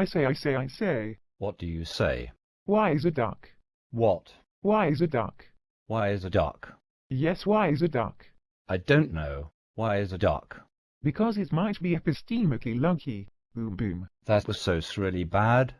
I say, I say, I say. What do you say? Why is a duck? What? Why is a duck? Why is a duck? Yes, why is a duck? I don't know. Why is a duck? Because it might be epistemically lucky. Boom boom. That was so really bad.